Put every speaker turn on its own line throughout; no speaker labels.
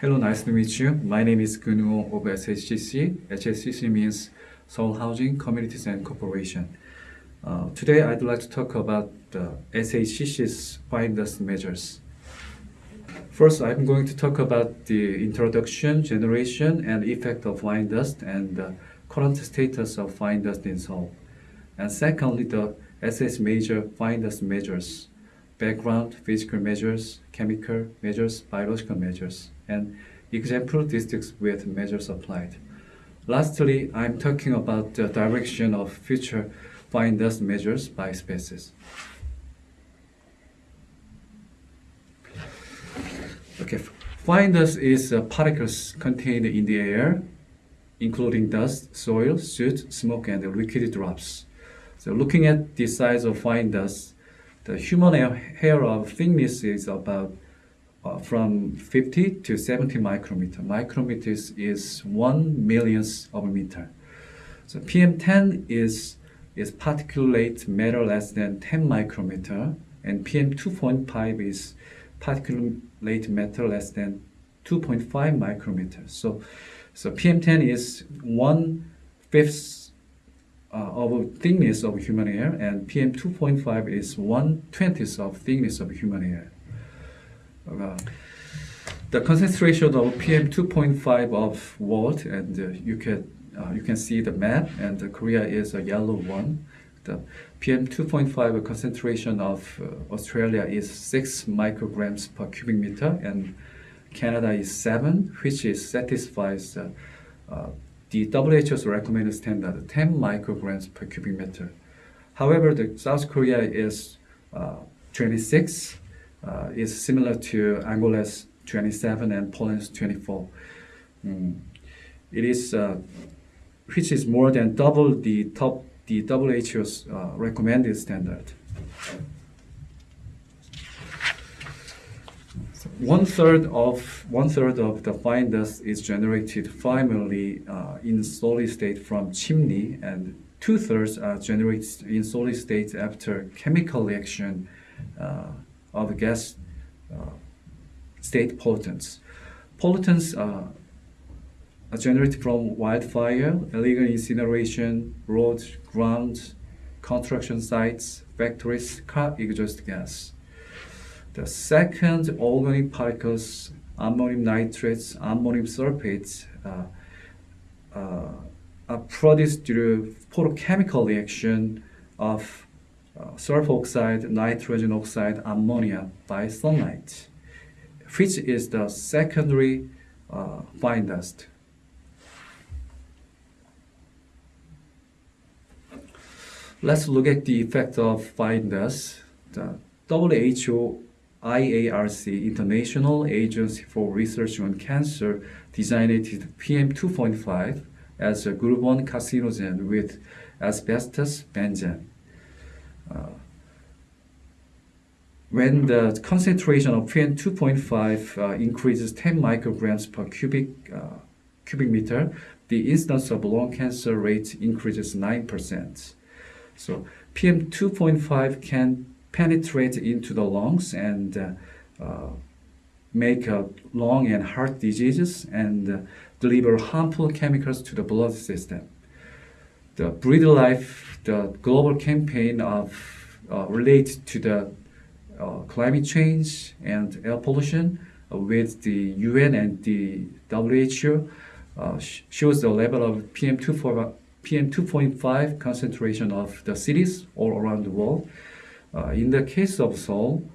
Hello, nice to meet you. My name is Gunwoo of SHCC. SHCC means Seoul Housing Communities and Corporation. Uh, today, I'd like to talk about the SHCC's fine dust measures. First, I'm going to talk about the introduction, generation, and effect of fine dust and the current status of fine dust in Seoul. And secondly, the SS major fine dust measures, background, physical measures, chemical measures, biological measures, and example districts with measures applied. Lastly, I'm talking about the direction of future fine dust measures by species. Okay, fine dust is uh, particles contained in the air, including dust, soil, soot, smoke, and liquid drops. So looking at the size of fine dust, the human hair of thickness is about uh, from 50 to 70 micrometer. Micrometers is one millionth of a meter. So PM10 is is particulate matter less than 10 micrometer, and PM2.5 is particulate matter less than 2.5 micrometer. So, so PM10 is one fifth uh, of thickness of human hair, and PM2.5 is one twentieth of thickness of human hair. Uh, the concentration of PM2.5 of world, and uh, you can uh, you can see the map, and Korea is a yellow one. The PM2.5 concentration of uh, Australia is 6 micrograms per cubic meter, and Canada is 7, which is satisfies uh, the WHO's recommended standard 10 micrograms per cubic meter. However, the South Korea is uh, 26, is similar to Angola's 27 and Poland's 24. Mm. It is which is more than double the top the WHO's uh, recommended standard. One third of one third of the fine dust is generated primarily uh, in solid state from chimney, and two thirds are generated in solid state after chemical reaction uh, of gas uh, state pollutants. Pollutants uh, generated from wildfire, illegal incineration, roads, grounds, construction sites, factories, car exhaust gas. The second organic particles, ammonium nitrates, ammonium sulfates, uh, uh, are produced through photochemical reaction of uh, sulfur oxide, nitrogen oxide, ammonia by sunlight, which is the secondary uh, fine dust. Let's look at the effect of fine dust. The WHO IARC, International Agency for Research on Cancer, designated PM2.5 as a group 1 carcinogen with asbestos benzene. Uh, when the concentration of PM2.5 uh, increases 10 micrograms per cubic, uh, cubic meter, the incidence of lung cancer rate increases 9%. So PM2.5 can penetrate into the lungs and uh, uh, make uh, lung and heart diseases and uh, deliver harmful chemicals to the blood system. The Breathe Life, the global campaign of uh, related to the uh, climate change and air pollution with the UN and the WHO shows the level of PM2.5 PM2.5 concentration of the cities all around the world. Uh, in the case of Seoul,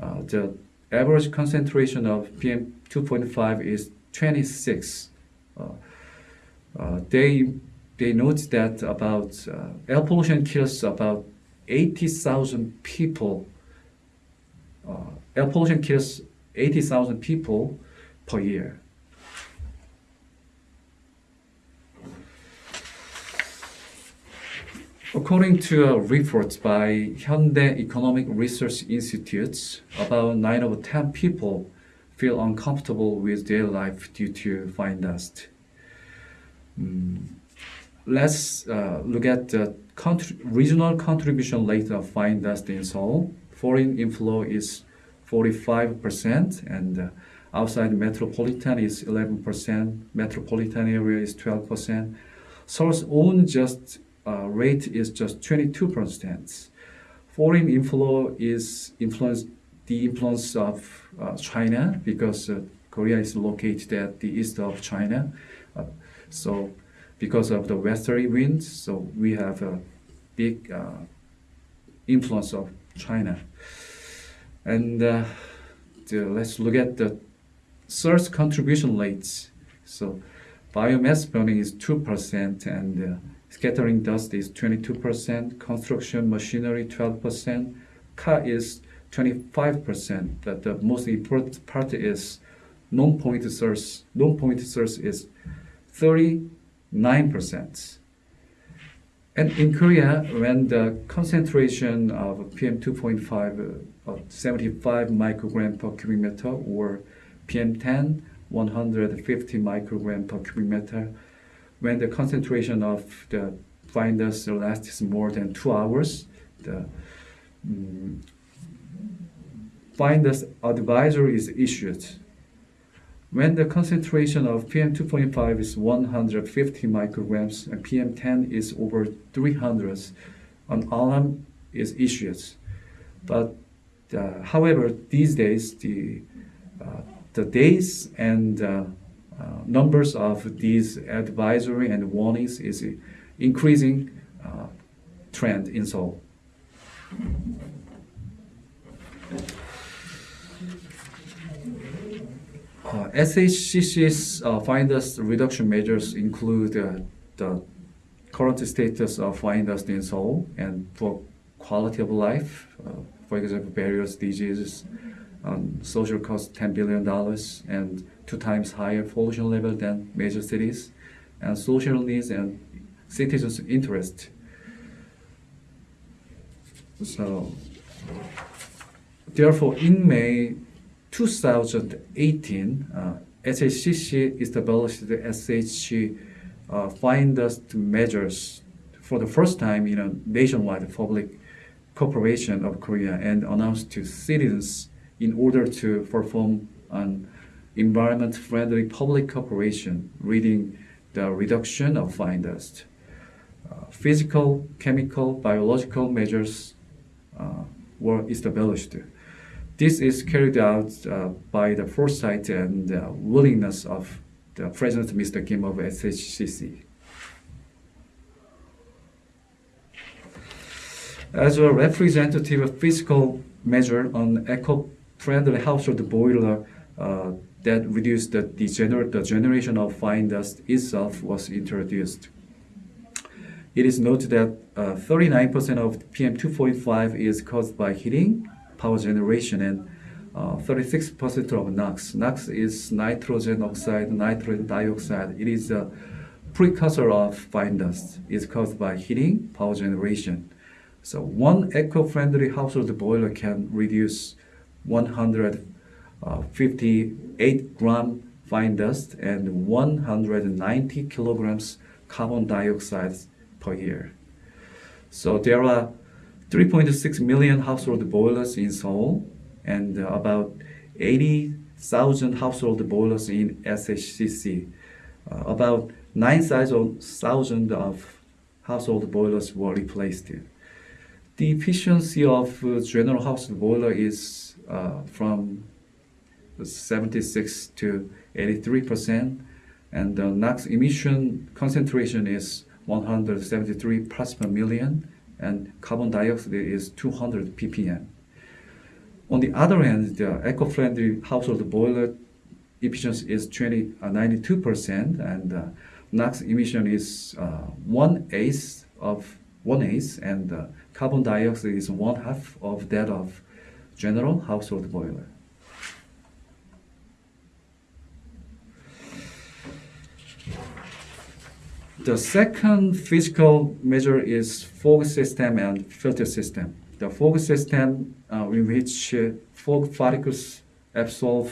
uh, the average concentration of PM2.5 is 26. Uh, they they note that about air pollution kills about 80,000 people. Air pollution kills 80,000 people per year. According to a report by Hyundai Economic Research Institute, about 9 of 10 people feel uncomfortable with their life due to fine dust. Mm. Let's uh, look at the regional contribution rate of fine dust in Seoul. Foreign inflow is 45% and uh, outside metropolitan is 11%, metropolitan area is 12%. Seoul's own just uh, rate is just 22%. Foreign inflow is influence the influence of uh, China because uh, Korea is located at the east of China. Uh, so because of the westerly winds, so we have a big uh, influence of China. And uh, the, let's look at the source contribution rates. So biomass burning is 2% and scattering dust is 22%, construction machinery 12%, car is 25%. That the most important part is non-point source. Non-point source is 39%. And in Korea, when the concentration of PM2.5 uh, 75 microgram per cubic meter or PM10 150 microgram per cubic meter, when the concentration of the fine dust lasts more than two hours, the um, advisory is issued. When the concentration of PM2.5 is 150 micrograms and PM10 is over 300, an alarm is issued. But uh, however, these days the uh, the days and uh, numbers of these advisory and warnings is increasing uh, trend in Seoul. Uh, SHCC's uh, fine dust reduction measures include uh, the current status of fine in Seoul and for quality of life, uh, for example, various diseases, um, social cost $10 billion and two times higher pollution level than major cities, and social needs and citizens' interest. So, therefore, in May 2018, uh, SHCC established the SHC uh, measures for the first time in a nationwide public corporation of Korea and announced to citizens in order to perform an environment-friendly public cooperation, reading the reduction of fine dust. Uh, physical, chemical, biological measures uh, were established. This is carried out uh, by the foresight and willingness of the President Mr. Kim of SHCC. As a representative physical measure on eco-friendly household boiler uh, that reduced the, degener- the generation of fine dust itself was introduced. It is noted that 39% uh, of PM2.5 is caused by heating, power generation and 36% uh, of NOx. NOx is nitrogen oxide, nitrogen dioxide. It is a precursor of fine dust. It's caused by heating, power generation. So one eco-friendly household boiler can reduce 158 gram fine dust and 190 kilograms carbon dioxide per year. So there are 3.6 million household boilers in Seoul and about 80,000 household boilers in SHCC. Uh, about 9,000 of household boilers were replaced. The efficiency of uh, general household boiler is uh, from 76 to 83 percent, and the NOx emission concentration is 173 parts per million and carbon dioxide is 200 ppm. On the other hand, the eco-friendly household boiler efficiency is 20, uh, 92%, and uh, NOx emission is uh, one eighth of one eighth, and carbon dioxide is one half of that of general household boiler. The second physical measure is fog system and filter system. The fog system uh, in which uh, fog particles absorb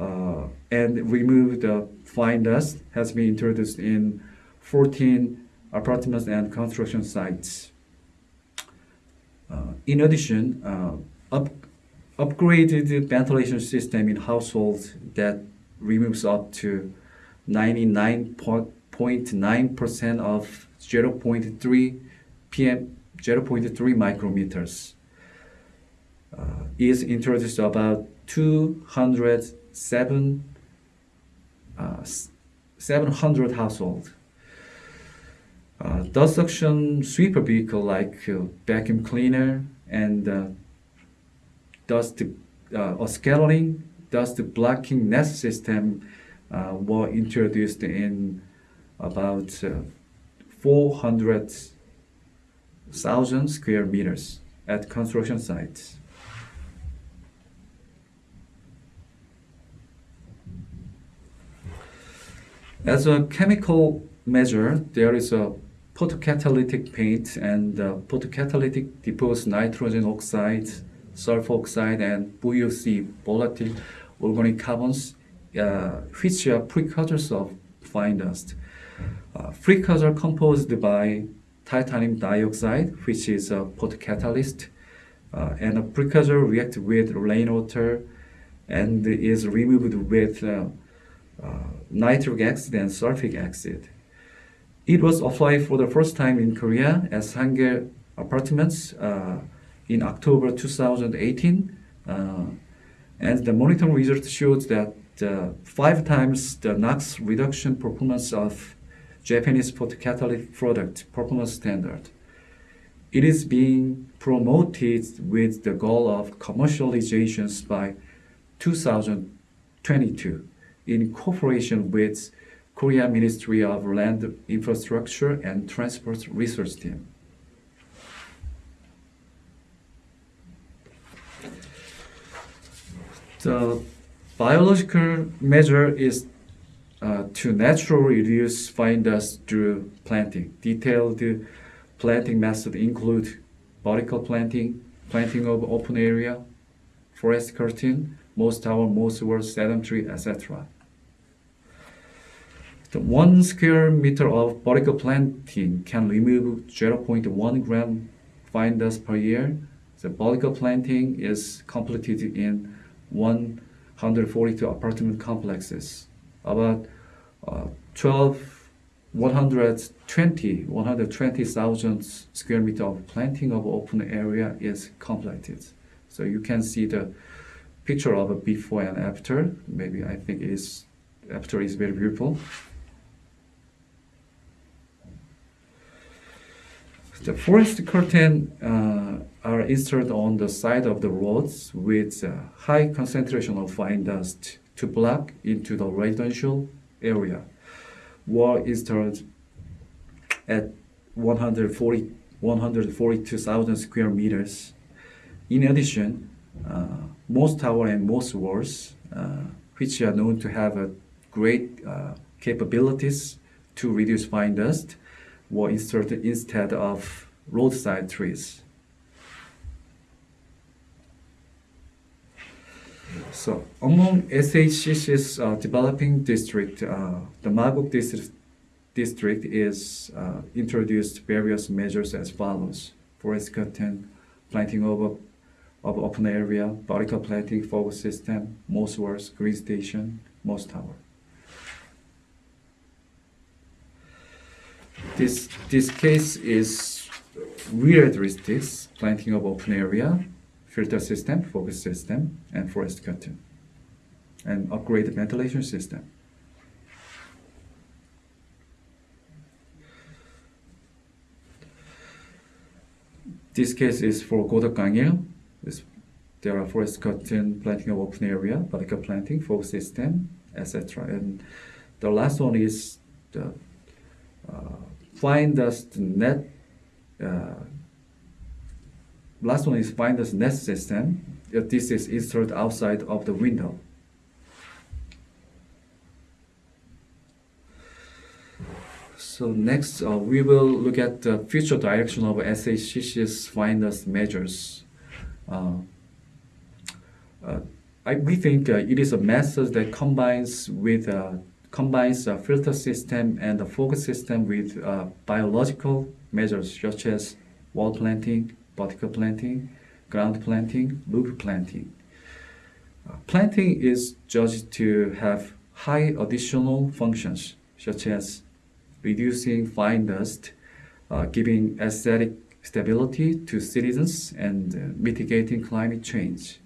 uh, and remove the fine dust has been introduced in 14 apartments and construction sites. Uh, in addition, uh, up, upgraded ventilation system in households that removes up to 99.9% of 0.3 pm 0.3 micrometers uh, is introduced about 207 uh, 700 households. Uh, dust suction sweeper vehicle like uh, vacuum cleaner and uh, dust uh, scattering dust blocking net system uh, were introduced in about uh, 400,000 square meters at construction sites. As a chemical measure, there is a photocatalytic paint and uh, photocatalytic depose nitrogen oxide, sulfur oxide, and VOC, volatile organic carbons, uh, which are precursors of fine dust. Uh, composed by titanium dioxide, which is a photocatalyst, uh, and a precursor react with rainwater and is removed with uh, uh, nitric acid and sulfuric acid. It was applied for the first time in Korea as Hangul apartments uh, in October 2018. Uh, and the monitoring results showed that uh, five times the NOx reduction performance of Japanese photocatalytic product performance standard. It is being promoted with the goal of commercializations by 2022 in cooperation with Korea Ministry of Land Infrastructure and Transport Research Team. The biological measure is uh, to naturally reduce fine dust through planting. Detailed planting methods include vertical planting, planting of open area, forest curtain, moss tower, wall, sedum tree, etc. The one square meter of vertical planting can remove 0.1 gram fine dust per year. The vertical planting is completed in 142 apartment complexes. About uh, 12, 120, 120,000 square meter of planting of open area is completed. So you can see the picture of a before and after. Maybe I think it is after is very beautiful. The forest curtain uh, are installed on the side of the roads with a high concentration of fine dust to block into the residential area. Were installed at 140, 142,000 square meters. In addition, uh, moss tower and moss walls, uh, which are known to have a great uh, capabilities to reduce fine dust, were inserted instead of roadside trees. So among SHCC's uh, developing district, uh, the Magok district, district is uh, introduced various measures as follows. Forest curtain, planting of, of open area, vertical planting fog system, moss walls, green station, moss tower. This, this case is rear characteristics, planting of open area, filter system, fog system, and forest curtain, and upgraded ventilation system. This case is for Godeok There are forest curtain, planting of open area, vertical planting, fog system, etc. And the last one is the uh, fine dust net. Uh, last one is fine dust net system. This is installed outside of the window. So next, uh, we will look at the future direction of SHCC's dust measures. Uh, uh, I, we think uh, it is a method that combines with uh, combines a filter system and a fog system with uh, biological measures such as wall planting, vertical planting, ground planting, loop planting. Uh, planting is judged to have high additional functions, such as reducing fine dust, uh, giving aesthetic stability to citizens, and uh, mitigating climate change.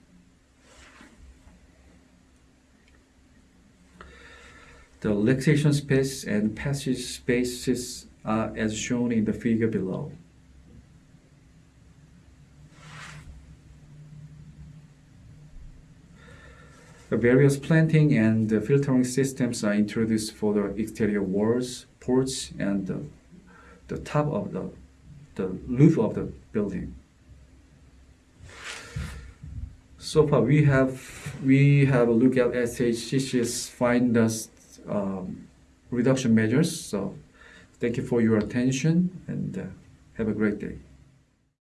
The relaxation space and passage spaces are as shown in the figure below. The various planting and filtering systems are introduced for the exterior walls, porch, and the, the top of the, the roof of the building. So far, we have we have a look at SHCC's dust um, reduction measures. So, thank you for your attention and uh, have a great day.